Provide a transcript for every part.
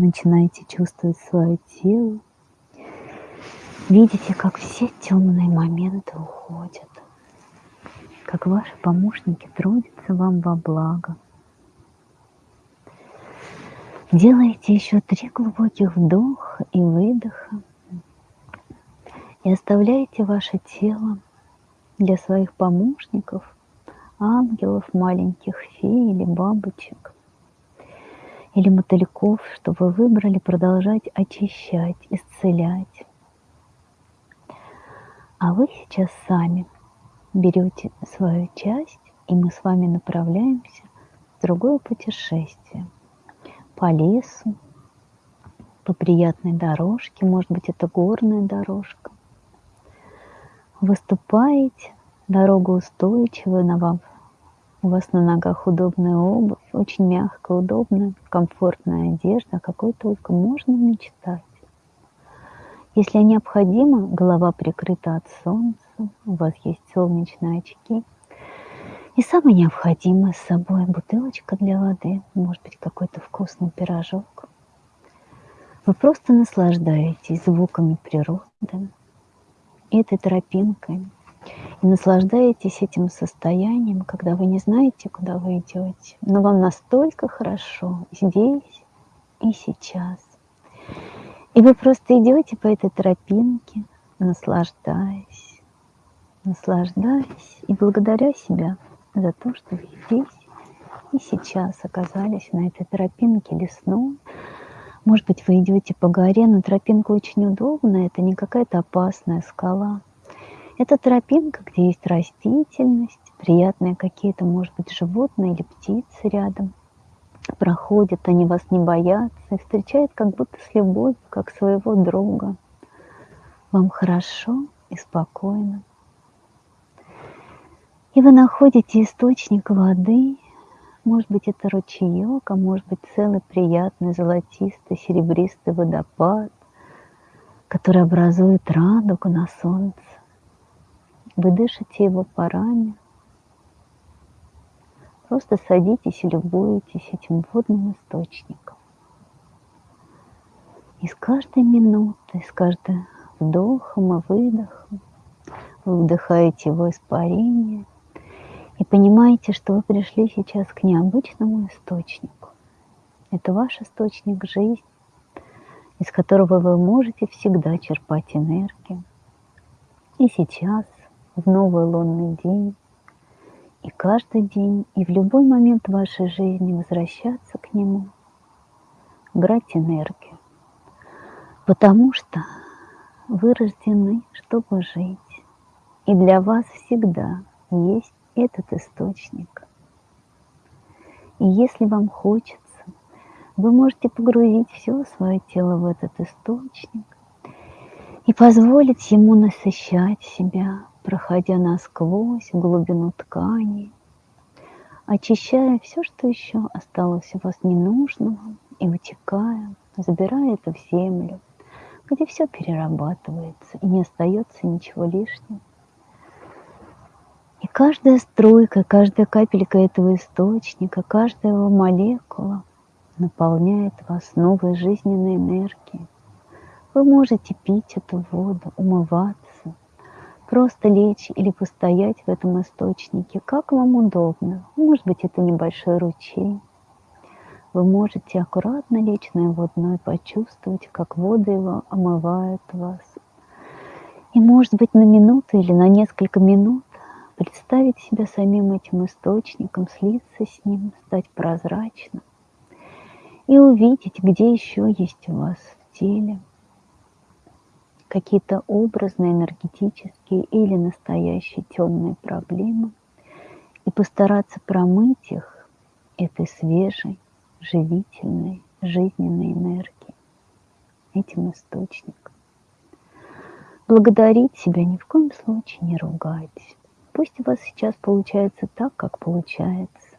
Начинаете чувствовать свое тело. Видите, как все темные моменты уходят. Как ваши помощники трудятся вам во благо. Делайте еще три глубоких вдоха и выдоха. И оставляйте ваше тело для своих помощников, ангелов, маленьких фей или бабочек, или мотыльков, что вы выбрали продолжать очищать, исцелять. А вы сейчас сами берете свою часть, и мы с вами направляемся в другое путешествие по лесу, по приятной дорожке, может быть, это горная дорожка. Выступаете, дорога устойчивая, на вам, у вас на ногах удобная обувь, очень мягкая, удобная, комфортная одежда, о какой только можно мечтать. Если необходимо, голова прикрыта от солнца, у вас есть солнечные очки. И самое необходимое с собой бутылочка для воды, может быть какой-то вкусный пирожок. Вы просто наслаждаетесь звуками природы, этой тропинкой, и наслаждаетесь этим состоянием, когда вы не знаете, куда вы идете, но вам настолько хорошо здесь и сейчас. И вы просто идете по этой тропинке, наслаждаясь, наслаждаясь и благодаря себя за то, что вы здесь и сейчас оказались на этой тропинке лесной. Может быть, вы идете по горе, но тропинка очень удобная, это не какая-то опасная скала. Это тропинка, где есть растительность, приятные какие-то, может быть, животные или птицы рядом. Проходят, они вас не боятся и встречают как будто с любовью, как своего друга. Вам хорошо и спокойно. И вы находите источник воды, может быть, это ручеек, а может быть, целый приятный золотистый серебристый водопад, который образует радугу на солнце. Вы дышите его парами. Просто садитесь и любуетесь этим водным источником. И с каждой минутой, с каждым вдохом и выдохом вы вдыхаете его испарение и понимаете, что вы пришли сейчас к необычному источнику. Это ваш источник жизни, из которого вы можете всегда черпать энергию. И сейчас в новый лунный день, и каждый день, и в любой момент вашей жизни возвращаться к нему, брать энергию. Потому что вы рождены, чтобы жить. И для вас всегда есть этот источник. И если вам хочется, вы можете погрузить все свое тело в этот источник и позволить ему насыщать себя, проходя насквозь глубину ткани, очищая все, что еще осталось у вас ненужного, и вытекая, забирая это в землю, где все перерабатывается, и не остается ничего лишнего. И каждая струйка, каждая капелька этого источника, каждая его молекула наполняет вас новой жизненной энергией. Вы можете пить эту воду, умываться, просто лечь или постоять в этом источнике, как вам удобно. Может быть, это небольшой ручей. Вы можете аккуратно лечь на его дно и почувствовать, как воды его омывают вас. И, может быть, на минуту или на несколько минут представить себя самим этим источником, слиться с ним, стать прозрачным и увидеть, где еще есть у вас в теле – какие-то образные, энергетические или настоящие темные проблемы и постараться промыть их этой свежей, живительной, жизненной энергией, этим источником. Благодарить себя ни в коем случае не ругать. Пусть у вас сейчас получается так, как получается.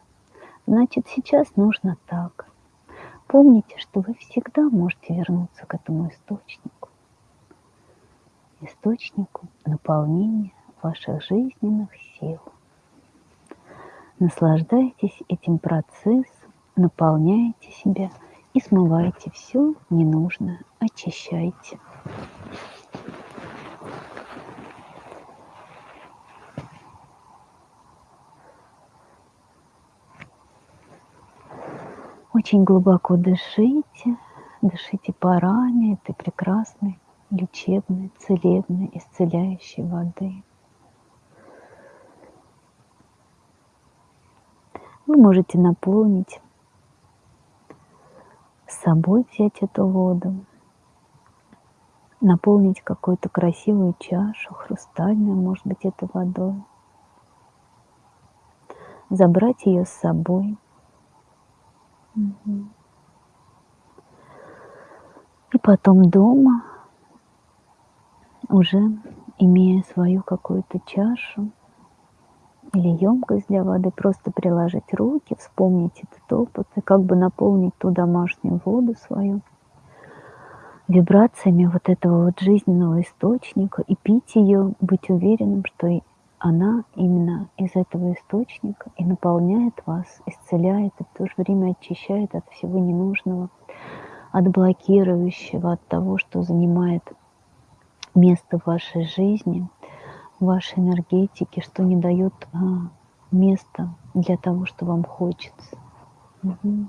Значит, сейчас нужно так. Помните, что вы всегда можете вернуться к этому источнику источнику наполнения ваших жизненных сил. Наслаждайтесь этим процессом, наполняйте себя и смывайте все ненужное, очищайте. Очень глубоко дышите, дышите парами этой прекрасной, лечебной, целебной, исцеляющей воды. Вы можете наполнить с собой взять эту воду, наполнить какую-то красивую чашу, хрустальную, может быть, эту водой, забрать ее с собой – и потом дома, уже имея свою какую-то чашу или емкость для воды, просто приложить руки, вспомнить этот опыт и как бы наполнить ту домашнюю воду свою вибрациями вот этого вот жизненного источника и пить ее, быть уверенным, что она именно из этого источника и наполняет вас, исцеляет и в то же время очищает от всего ненужного, от блокирующего, от того, что занимает место в вашей жизни, в вашей энергетике, что не дает а, места для того, что вам хочется. Угу.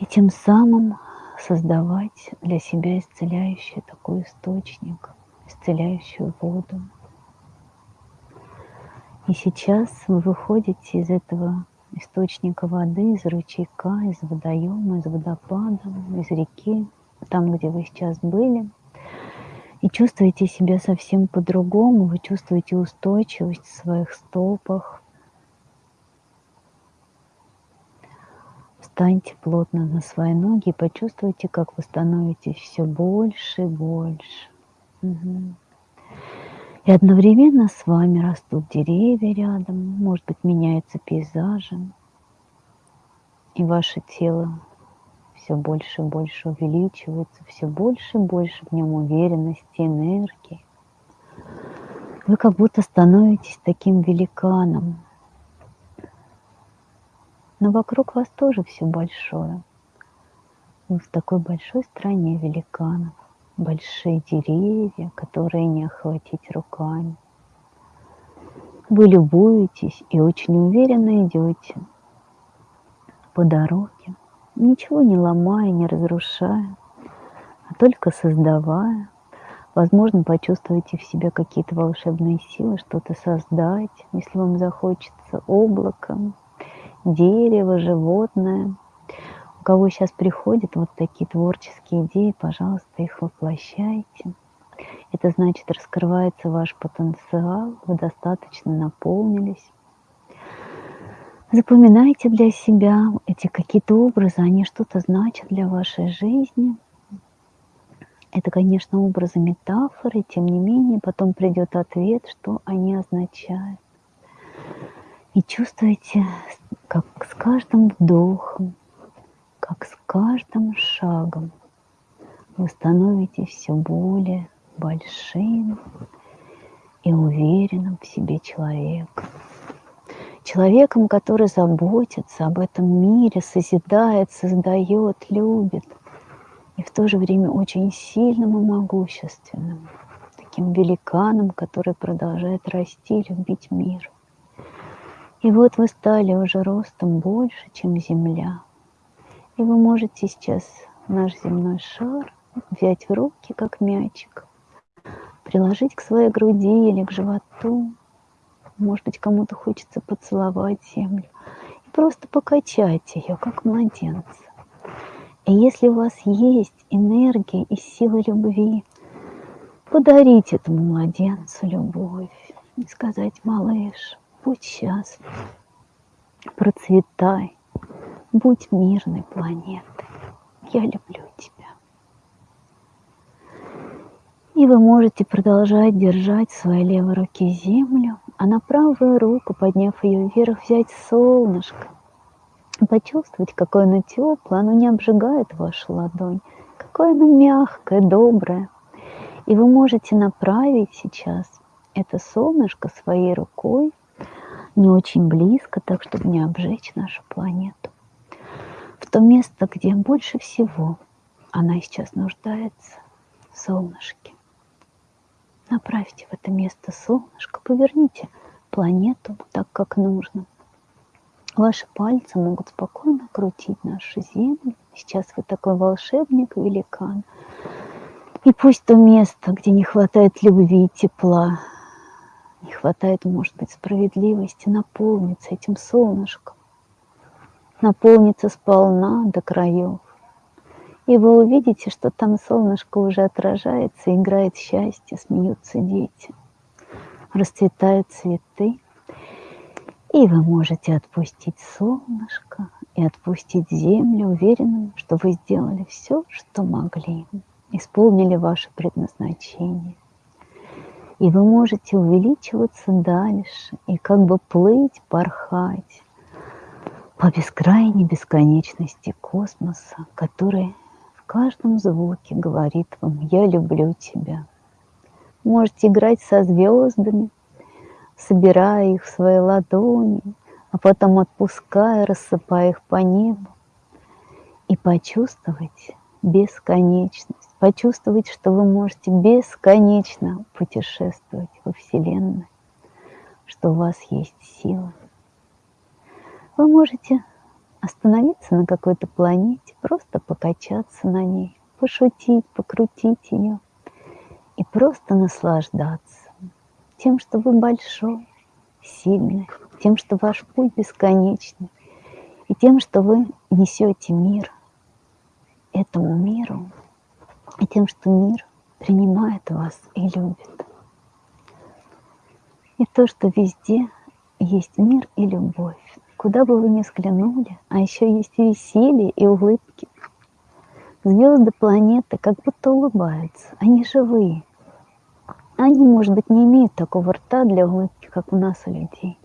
И тем самым создавать для себя исцеляющий такой источник, исцеляющую воду. И сейчас вы выходите из этого источника воды, из ручейка, из водоема, из водопада, из реки, там, где вы сейчас были, и чувствуете себя совсем по-другому, вы чувствуете устойчивость в своих стопах. Встаньте плотно на свои ноги и почувствуйте, как вы становитесь все больше и больше. Угу. И одновременно с вами растут деревья рядом, может быть, меняются пейзажи. И ваше тело все больше и больше увеличивается, все больше и больше в нем уверенности, энергии. Вы как будто становитесь таким великаном. Но вокруг вас тоже все большое. Вы в такой большой стране великанов большие деревья, которые не охватить руками. Вы любуетесь и очень уверенно идете по дороге, ничего не ломая, не разрушая, а только создавая. Возможно, почувствуете в себе какие-то волшебные силы, что-то создать, если вам захочется, облако, дерево, животное – у кого сейчас приходят вот такие творческие идеи, пожалуйста, их воплощайте. Это значит, раскрывается ваш потенциал, вы достаточно наполнились. Запоминайте для себя эти какие-то образы, они что-то значат для вашей жизни. Это, конечно, образы метафоры, тем не менее, потом придет ответ, что они означают. И чувствуете, как с каждым вдохом как с каждым шагом вы становитесь все более большим и уверенным в себе человеком. Человеком, который заботится об этом мире, созидает, создает, любит. И в то же время очень сильным и могущественным. Таким великаном, который продолжает расти, любить мир. И вот вы стали уже ростом больше, чем Земля – и вы можете сейчас наш земной шар взять в руки, как мячик, приложить к своей груди или к животу. Может быть, кому-то хочется поцеловать землю. И просто покачать ее, как младенца. И если у вас есть энергия и сила любви, подарить этому младенцу любовь и сказать, малыш, будь счастлив, процветай, Будь мирной планетой. Я люблю тебя. И вы можете продолжать держать в своей левой руке землю, а на правую руку, подняв ее вверх, взять солнышко. Почувствовать, какое оно теплое, оно не обжигает вашу ладонь, какое оно мягкое, доброе. И вы можете направить сейчас это солнышко своей рукой не очень близко, так чтобы не обжечь нашу планету то место, где больше всего она сейчас нуждается в солнышке. Направьте в это место солнышко, поверните планету так, как нужно. Ваши пальцы могут спокойно крутить нашу Землю. Сейчас вы такой волшебник, великан. И пусть то место, где не хватает любви и тепла, не хватает, может быть, справедливости, наполнится этим солнышком, наполнится сполна до краев. И вы увидите, что там солнышко уже отражается, играет счастье, смеются дети, расцветают цветы. И вы можете отпустить солнышко и отпустить землю, уверенным, что вы сделали все, что могли, исполнили ваше предназначение. И вы можете увеличиваться дальше и как бы плыть, порхать по бескрайней бесконечности космоса, который в каждом звуке говорит вам «Я люблю тебя». Можете играть со звездами, собирая их в свои ладони, а потом отпуская, рассыпая их по небу, и почувствовать бесконечность, почувствовать, что вы можете бесконечно путешествовать во Вселенной, что у вас есть сила. Вы можете остановиться на какой-то планете, просто покачаться на ней, пошутить, покрутить ее и просто наслаждаться тем, что вы большой, сильный, тем, что ваш путь бесконечный, и тем, что вы несете мир этому миру, и тем, что мир принимает вас и любит. И то, что везде есть мир и любовь, куда бы вы ни взглянули, а еще есть веселье, и улыбки. Звезды планеты как будто улыбаются, они живые. Они, может быть, не имеют такого рта для улыбки, как у нас у людей,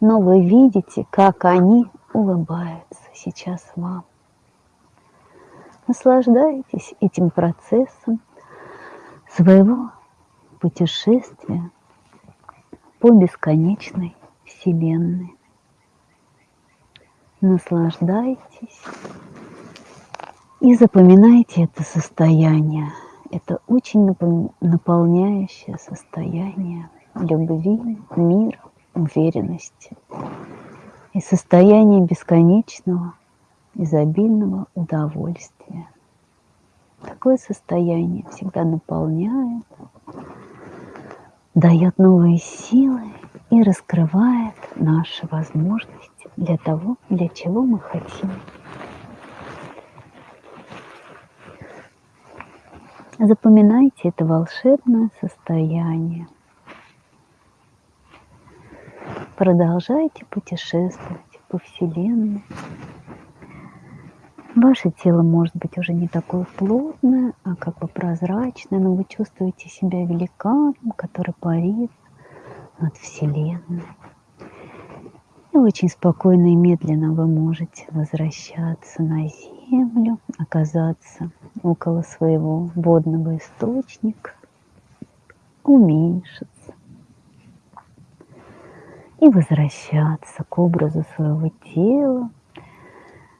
но вы видите, как они улыбаются сейчас вам. Наслаждайтесь этим процессом своего путешествия по бесконечной Вселенной наслаждайтесь и запоминайте это состояние. Это очень наполняющее состояние любви, мира, уверенности и состояние бесконечного, изобильного удовольствия. Такое состояние всегда наполняет, дает новые силы и раскрывает наши возможности для того, для чего мы хотим. Запоминайте это волшебное состояние. Продолжайте путешествовать по Вселенной. Ваше тело может быть уже не такое плотное, а как бы прозрачное, но вы чувствуете себя великаном, который парит над Вселенной. И очень спокойно и медленно вы можете возвращаться на землю, оказаться около своего водного источника, уменьшиться и возвращаться к образу своего тела,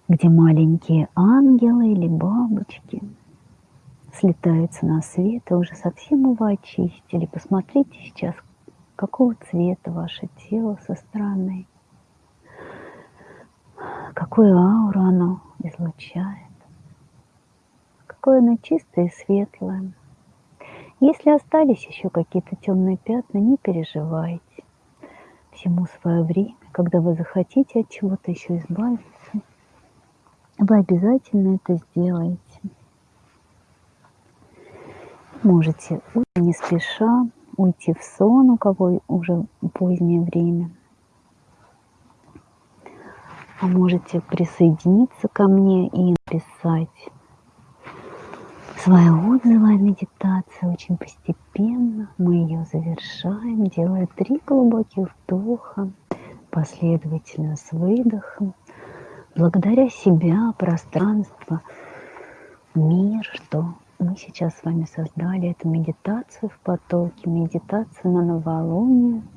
где маленькие ангелы или бабочки слетаются на свет и уже совсем его очистили. Посмотрите сейчас, какого цвета ваше тело со стороны какую ауру оно излучает, какое оно чистое и светлое. Если остались еще какие-то темные пятна, не переживайте. Всему свое время, когда вы захотите от чего-то еще избавиться, вы обязательно это сделаете. Можете не спеша уйти в сон, у кого уже позднее время – а можете присоединиться ко мне и написать свои отзывы о медитации очень постепенно. Мы ее завершаем, делая три глубоких вдоха, последовательно с выдохом. Благодаря себя, пространство, мир, что мы сейчас с вами создали эту медитацию в потоке, медитацию на новолуние –